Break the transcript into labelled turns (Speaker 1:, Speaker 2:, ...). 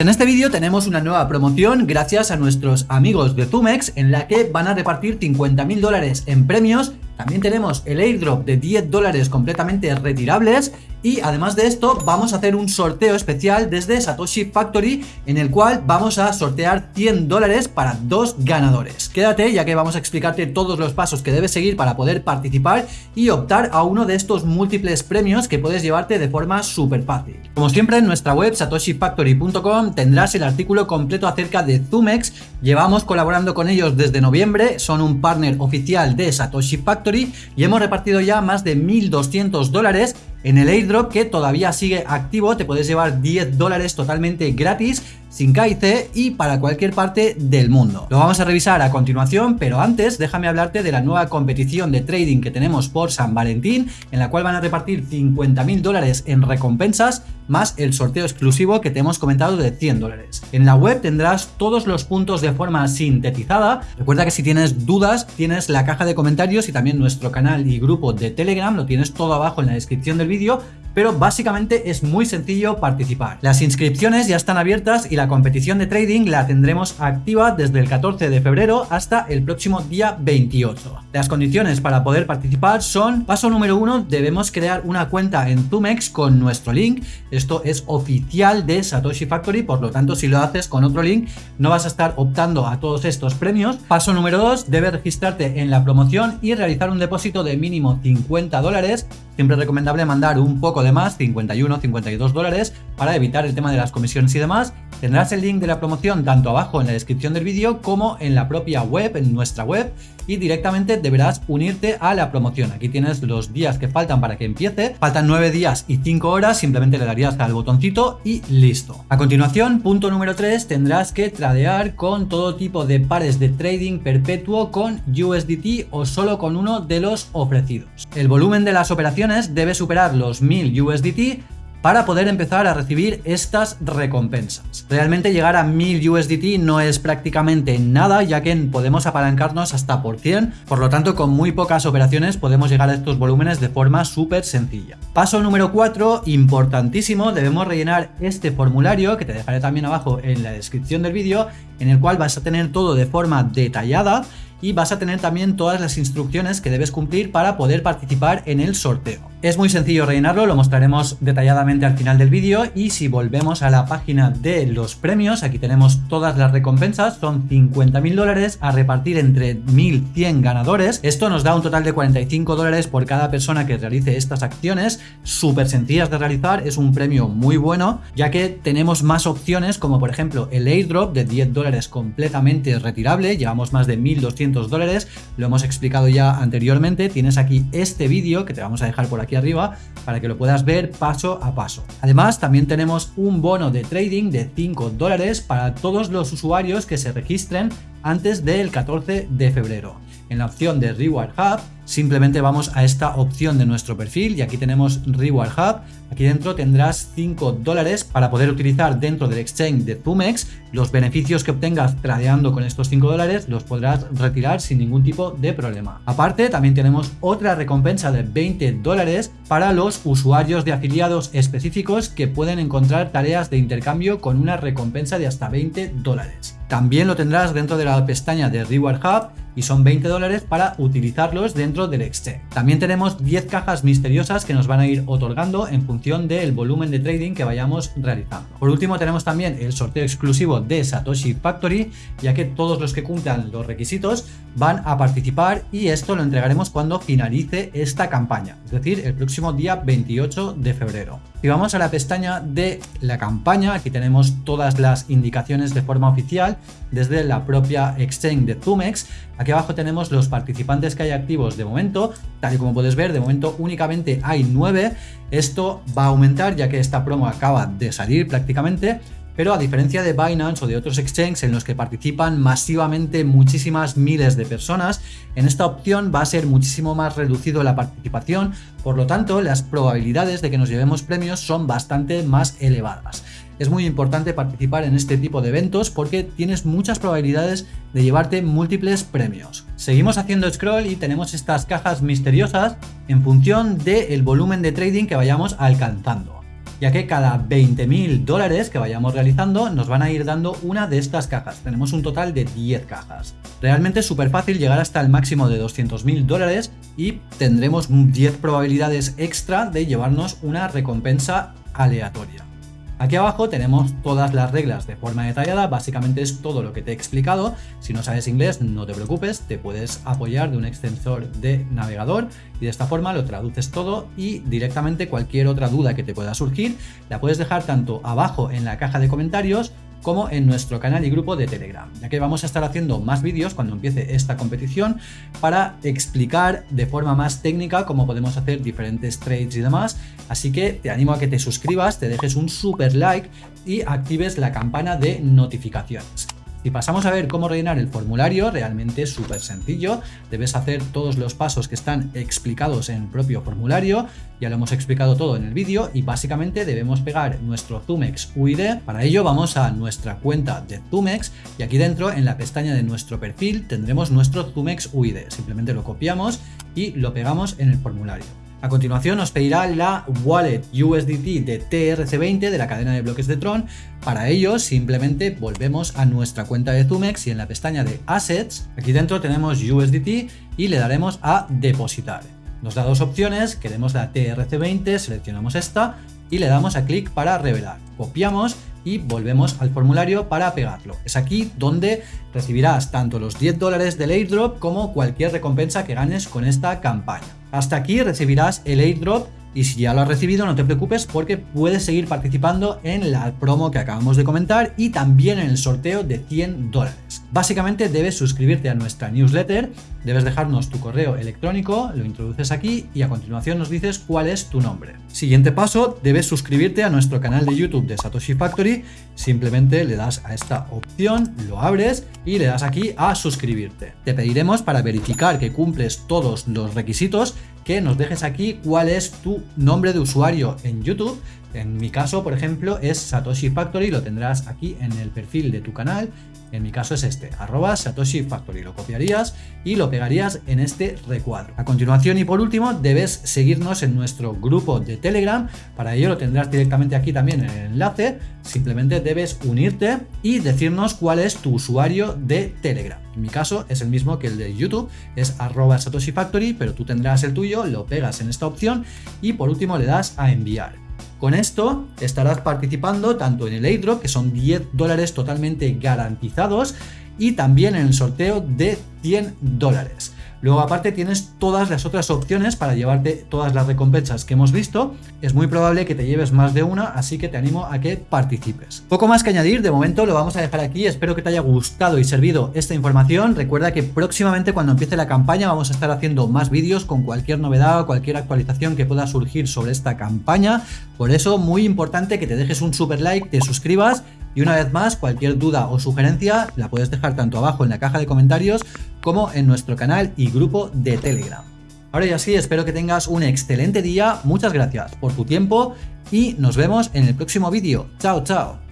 Speaker 1: En este vídeo tenemos una nueva promoción gracias a nuestros amigos de Zumex en la que van a repartir 50.000 dólares en premios también tenemos el airdrop de 10 dólares completamente retirables y además de esto vamos a hacer un sorteo especial desde Satoshi Factory en el cual vamos a sortear 100 dólares para dos ganadores. Quédate ya que vamos a explicarte todos los pasos que debes seguir para poder participar y optar a uno de estos múltiples premios que puedes llevarte de forma súper fácil. Como siempre en nuestra web satoshifactory.com tendrás el artículo completo acerca de Zumex. Llevamos colaborando con ellos desde noviembre, son un partner oficial de Satoshi Factory y hemos repartido ya más de 1.200 dólares en el airdrop que todavía sigue activo te puedes llevar 10 dólares totalmente gratis sin KIC y para cualquier parte del mundo. Lo vamos a revisar a continuación, pero antes déjame hablarte de la nueva competición de trading que tenemos por San Valentín, en la cual van a repartir 50.000 dólares en recompensas, más el sorteo exclusivo que te hemos comentado de 100 dólares. En la web tendrás todos los puntos de forma sintetizada. Recuerda que si tienes dudas, tienes la caja de comentarios y también nuestro canal y grupo de Telegram, lo tienes todo abajo en la descripción del vídeo pero básicamente es muy sencillo participar. Las inscripciones ya están abiertas y la competición de trading la tendremos activa desde el 14 de febrero hasta el próximo día 28. Las condiciones para poder participar son, paso número uno, debemos crear una cuenta en Tumex con nuestro link. Esto es oficial de Satoshi Factory, por lo tanto si lo haces con otro link no vas a estar optando a todos estos premios. Paso número dos, debes registrarte en la promoción y realizar un depósito de mínimo 50 dólares. Siempre recomendable mandar un poco de más 51, 52 dólares para evitar el tema de las comisiones y demás. Tendrás el link de la promoción tanto abajo en la descripción del vídeo como en la propia web, en nuestra web y directamente deberás unirte a la promoción. Aquí tienes los días que faltan para que empiece. Faltan 9 días y 5 horas, simplemente le darías al botoncito y listo. A continuación, punto número 3, tendrás que tradear con todo tipo de pares de trading perpetuo con USDT o solo con uno de los ofrecidos. El volumen de las operaciones debe superar los 1000 USDT para poder empezar a recibir estas recompensas. Realmente llegar a 1000 USDT no es prácticamente nada ya que podemos apalancarnos hasta por 100, por lo tanto con muy pocas operaciones podemos llegar a estos volúmenes de forma súper sencilla. Paso número 4, importantísimo, debemos rellenar este formulario que te dejaré también abajo en la descripción del vídeo en el cual vas a tener todo de forma detallada y vas a tener también todas las instrucciones que debes cumplir para poder participar en el sorteo. Es muy sencillo rellenarlo, lo mostraremos detalladamente al final del vídeo y si volvemos a la página de los premios, aquí tenemos todas las recompensas, son 50.000 dólares a repartir entre 1.100 ganadores. Esto nos da un total de 45 dólares por cada persona que realice estas acciones, súper sencillas de realizar, es un premio muy bueno, ya que tenemos más opciones como por ejemplo el airdrop de 10 dólares completamente retirable, llevamos más de 1.200 dólares, lo hemos explicado ya anteriormente, tienes aquí este vídeo que te vamos a dejar por aquí aquí arriba para que lo puedas ver paso a paso. Además, también tenemos un bono de trading de 5 dólares para todos los usuarios que se registren antes del 14 de febrero. En la opción de Reward Hub simplemente vamos a esta opción de nuestro perfil y aquí tenemos Reward Hub. Aquí dentro tendrás 5 dólares para poder utilizar dentro del exchange de Pumex. Los beneficios que obtengas tradeando con estos 5 dólares los podrás retirar sin ningún tipo de problema. Aparte también tenemos otra recompensa de 20 dólares para los usuarios de afiliados específicos que pueden encontrar tareas de intercambio con una recompensa de hasta 20 dólares. También lo tendrás dentro de la pestaña de Reward Hub y son 20 dólares para utilizarlos dentro del exchange. También tenemos 10 cajas misteriosas que nos van a ir otorgando en función del volumen de trading que vayamos realizando. Por último tenemos también el sorteo exclusivo de Satoshi Factory, ya que todos los que cumplan los requisitos van a participar y esto lo entregaremos cuando finalice esta campaña, es decir, el próximo día 28 de febrero. Si vamos a la pestaña de la campaña, aquí tenemos todas las indicaciones de forma oficial desde la propia exchange de Zumex. Aquí abajo tenemos los participantes que hay activos de momento, tal y como puedes ver, de momento únicamente hay 9. Esto va a aumentar ya que esta promo acaba de salir prácticamente, pero a diferencia de Binance o de otros exchanges en los que participan masivamente muchísimas miles de personas, en esta opción va a ser muchísimo más reducido la participación, por lo tanto las probabilidades de que nos llevemos premios son bastante más elevadas. Es muy importante participar en este tipo de eventos porque tienes muchas probabilidades de llevarte múltiples premios. Seguimos haciendo scroll y tenemos estas cajas misteriosas en función del volumen de trading que vayamos alcanzando. Ya que cada 20.000 dólares que vayamos realizando nos van a ir dando una de estas cajas. Tenemos un total de 10 cajas. Realmente es súper fácil llegar hasta el máximo de 200.000 dólares y tendremos 10 probabilidades extra de llevarnos una recompensa aleatoria. Aquí abajo tenemos todas las reglas de forma detallada, básicamente es todo lo que te he explicado. Si no sabes inglés, no te preocupes, te puedes apoyar de un extensor de navegador y de esta forma lo traduces todo y directamente cualquier otra duda que te pueda surgir la puedes dejar tanto abajo en la caja de comentarios como en nuestro canal y grupo de Telegram, ya que vamos a estar haciendo más vídeos cuando empiece esta competición para explicar de forma más técnica cómo podemos hacer diferentes trades y demás, así que te animo a que te suscribas, te dejes un super like y actives la campana de notificaciones. Si pasamos a ver cómo rellenar el formulario, realmente es súper sencillo. Debes hacer todos los pasos que están explicados en el propio formulario. Ya lo hemos explicado todo en el vídeo y básicamente debemos pegar nuestro Zumex UID. Para ello vamos a nuestra cuenta de Zumex y aquí dentro en la pestaña de nuestro perfil tendremos nuestro Zumex UID. Simplemente lo copiamos y lo pegamos en el formulario. A continuación nos pedirá la wallet USDT de TRC20 de la cadena de bloques de Tron. Para ello simplemente volvemos a nuestra cuenta de Zumex y en la pestaña de Assets, aquí dentro tenemos USDT y le daremos a depositar. Nos da dos opciones, queremos la TRC20, seleccionamos esta y le damos a clic para revelar. Copiamos y volvemos al formulario para pegarlo. Es aquí donde recibirás tanto los 10 dólares del airdrop como cualquier recompensa que ganes con esta campaña. Hasta aquí recibirás el airdrop y si ya lo has recibido no te preocupes porque puedes seguir participando en la promo que acabamos de comentar y también en el sorteo de 100 dólares. Básicamente debes suscribirte a nuestra newsletter, debes dejarnos tu correo electrónico, lo introduces aquí y a continuación nos dices cuál es tu nombre. Siguiente paso, debes suscribirte a nuestro canal de YouTube de Satoshi Factory, simplemente le das a esta opción, lo abres y le das aquí a suscribirte. Te pediremos para verificar que cumples todos los requisitos que nos dejes aquí cuál es tu nombre de usuario en YouTube. En mi caso, por ejemplo, es Satoshi Factory, lo tendrás aquí en el perfil de tu canal. En mi caso es este, arroba Satoshi Factory. Lo copiarías y lo pegarías en este recuadro. A continuación y por último, debes seguirnos en nuestro grupo de Telegram. Para ello lo tendrás directamente aquí también en el enlace. Simplemente debes unirte y decirnos cuál es tu usuario de Telegram. En mi caso es el mismo que el de YouTube, es arroba Satoshi Factory, pero tú tendrás el tuyo, lo pegas en esta opción y por último le das a enviar. Con esto estarás participando tanto en el airdrop, que son 10 dólares totalmente garantizados, y también en el sorteo de 100 dólares. Luego aparte tienes todas las otras opciones para llevarte todas las recompensas que hemos visto. Es muy probable que te lleves más de una, así que te animo a que participes. Poco más que añadir, de momento lo vamos a dejar aquí. Espero que te haya gustado y servido esta información. Recuerda que próximamente cuando empiece la campaña vamos a estar haciendo más vídeos con cualquier novedad o cualquier actualización que pueda surgir sobre esta campaña. Por eso muy importante que te dejes un super like, te suscribas y una vez más, cualquier duda o sugerencia la puedes dejar tanto abajo en la caja de comentarios como en nuestro canal y grupo de Telegram. Ahora ya sí, espero que tengas un excelente día, muchas gracias por tu tiempo y nos vemos en el próximo vídeo. Chao, chao.